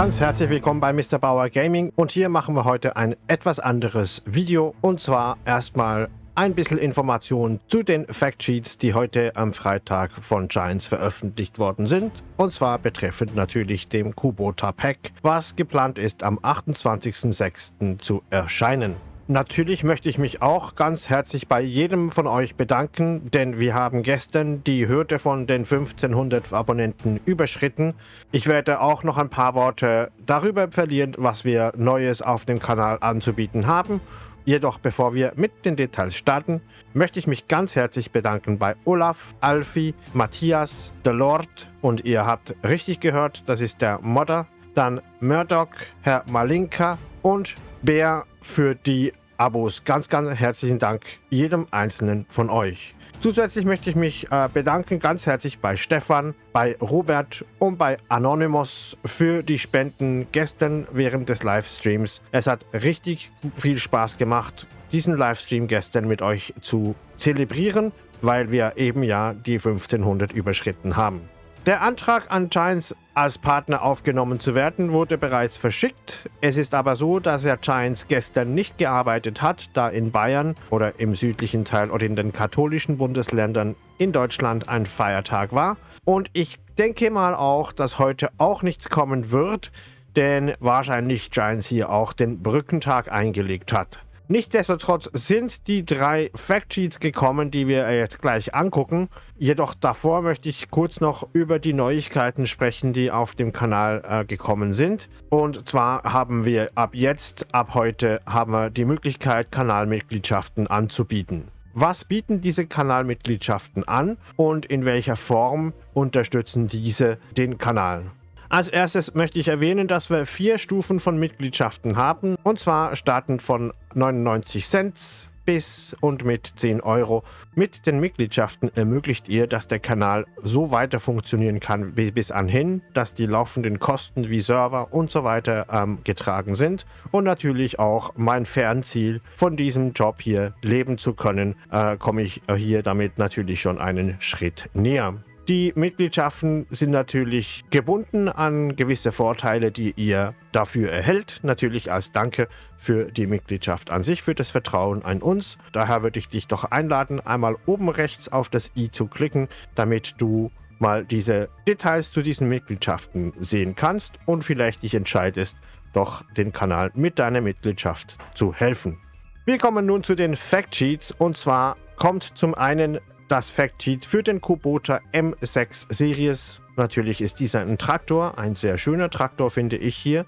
Ganz herzlich willkommen bei Mr. Bauer Gaming und hier machen wir heute ein etwas anderes Video und zwar erstmal ein bisschen Informationen zu den Factsheets, die heute am Freitag von Giants veröffentlicht worden sind. Und zwar betreffend natürlich dem Kubota Pack, was geplant ist am 28.06. zu erscheinen. Natürlich möchte ich mich auch ganz herzlich bei jedem von euch bedanken, denn wir haben gestern die Hürde von den 1500 Abonnenten überschritten. Ich werde auch noch ein paar Worte darüber verlieren, was wir Neues auf dem Kanal anzubieten haben. Jedoch bevor wir mit den Details starten, möchte ich mich ganz herzlich bedanken bei Olaf, Alfie, Matthias, The Lord und ihr habt richtig gehört, das ist der Modder, dann Murdoch, Herr Malinka und Bär für die Abos. Ganz, ganz herzlichen Dank jedem einzelnen von euch. Zusätzlich möchte ich mich äh, bedanken ganz herzlich bei Stefan, bei Robert und bei Anonymous für die Spenden gestern während des Livestreams. Es hat richtig viel Spaß gemacht, diesen Livestream gestern mit euch zu zelebrieren, weil wir eben ja die 1500 überschritten haben. Der Antrag an Giants als Partner aufgenommen zu werden, wurde bereits verschickt. Es ist aber so, dass Herr Giants gestern nicht gearbeitet hat, da in Bayern oder im südlichen Teil oder in den katholischen Bundesländern in Deutschland ein Feiertag war. Und ich denke mal auch, dass heute auch nichts kommen wird, denn wahrscheinlich Giants hier auch den Brückentag eingelegt hat. Nichtsdestotrotz sind die drei Factsheets gekommen, die wir jetzt gleich angucken. Jedoch davor möchte ich kurz noch über die Neuigkeiten sprechen, die auf dem Kanal äh, gekommen sind. Und zwar haben wir ab jetzt, ab heute, haben wir die Möglichkeit, Kanalmitgliedschaften anzubieten. Was bieten diese Kanalmitgliedschaften an und in welcher Form unterstützen diese den Kanal? Als erstes möchte ich erwähnen, dass wir vier Stufen von Mitgliedschaften haben. Und zwar starten von 99 Cent bis und mit 10 Euro. Mit den Mitgliedschaften ermöglicht ihr, dass der Kanal so weiter funktionieren kann bis anhin, dass die laufenden Kosten wie Server und so weiter ähm, getragen sind. Und natürlich auch mein Fernziel, von diesem Job hier leben zu können, äh, komme ich hier damit natürlich schon einen Schritt näher. Die Mitgliedschaften sind natürlich gebunden an gewisse Vorteile, die ihr dafür erhält. Natürlich als Danke für die Mitgliedschaft an sich, für das Vertrauen an uns. Daher würde ich dich doch einladen, einmal oben rechts auf das i zu klicken, damit du mal diese Details zu diesen Mitgliedschaften sehen kannst und vielleicht dich entscheidest, doch den Kanal mit deiner Mitgliedschaft zu helfen. Wir kommen nun zu den Factsheets und zwar kommt zum einen das Factsheet für den Kubota M6 Series. Natürlich ist dieser ein Traktor, ein sehr schöner Traktor finde ich hier.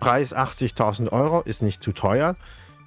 Preis 80.000 Euro, ist nicht zu teuer.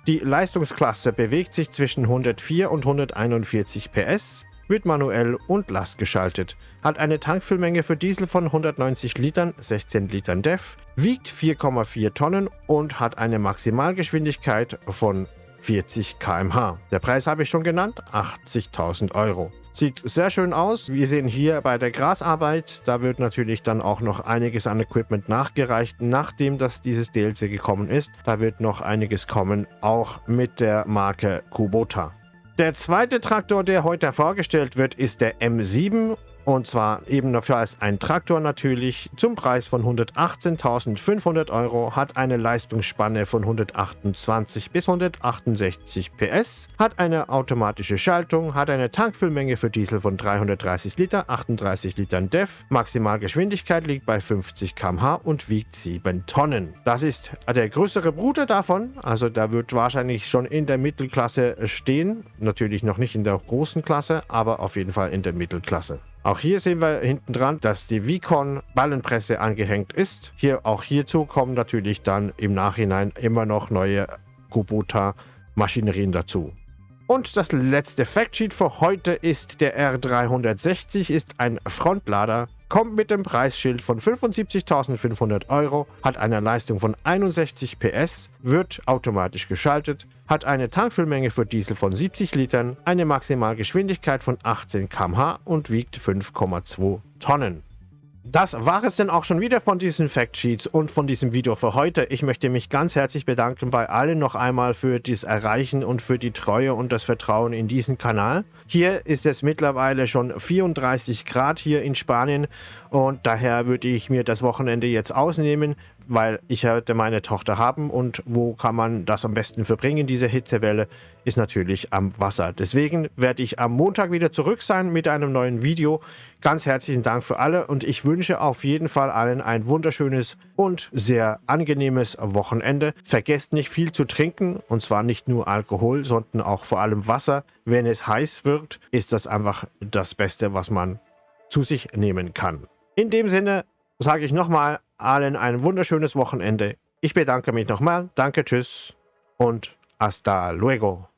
Die Leistungsklasse bewegt sich zwischen 104 und 141 PS, wird manuell und lastgeschaltet, hat eine Tankfüllmenge für Diesel von 190 Litern, 16 Litern DEF, wiegt 4,4 Tonnen und hat eine Maximalgeschwindigkeit von 40 km/h. Der Preis habe ich schon genannt, 80.000 Euro. Sieht sehr schön aus. Wir sehen hier bei der Grasarbeit, da wird natürlich dann auch noch einiges an Equipment nachgereicht, nachdem das dieses DLC gekommen ist. Da wird noch einiges kommen, auch mit der Marke Kubota. Der zweite Traktor, der heute vorgestellt wird, ist der M7 und zwar eben dafür als ein Traktor natürlich zum Preis von 118.500 Euro, hat eine Leistungsspanne von 128 bis 168 PS, hat eine automatische Schaltung, hat eine Tankfüllmenge für Diesel von 330 Liter, 38 Litern DEF, Maximalgeschwindigkeit liegt bei 50 km/h und wiegt 7 Tonnen. Das ist der größere Bruder davon, also da wird wahrscheinlich schon in der Mittelklasse stehen, natürlich noch nicht in der großen Klasse, aber auf jeden Fall in der Mittelklasse. Auch hier sehen wir hinten dran, dass die Vicon Ballenpresse angehängt ist. Hier auch hierzu kommen natürlich dann im Nachhinein immer noch neue Kubota Maschinerien dazu. Und das letzte Factsheet für heute ist der R360 ist ein Frontlader kommt mit dem Preisschild von 75.500 Euro, hat eine Leistung von 61 PS, wird automatisch geschaltet, hat eine Tankfüllmenge für Diesel von 70 Litern, eine Maximalgeschwindigkeit von 18 km/h und wiegt 5,2 Tonnen. Das war es denn auch schon wieder von diesen Factsheets und von diesem Video für heute. Ich möchte mich ganz herzlich bedanken bei allen noch einmal für das Erreichen und für die Treue und das Vertrauen in diesen Kanal. Hier ist es mittlerweile schon 34 Grad hier in Spanien und daher würde ich mir das Wochenende jetzt ausnehmen, weil ich hatte meine Tochter haben und wo kann man das am besten verbringen, diese Hitzewelle, ist natürlich am Wasser. Deswegen werde ich am Montag wieder zurück sein mit einem neuen Video. Ganz herzlichen Dank für alle und ich wünsche auf jeden Fall allen ein wunderschönes und sehr angenehmes Wochenende. Vergesst nicht viel zu trinken und zwar nicht nur Alkohol, sondern auch vor allem Wasser. Wenn es heiß wird, ist das einfach das Beste, was man zu sich nehmen kann. In dem Sinne sage ich nochmal allen ein wunderschönes Wochenende. Ich bedanke mich nochmal. Danke, tschüss und hasta luego.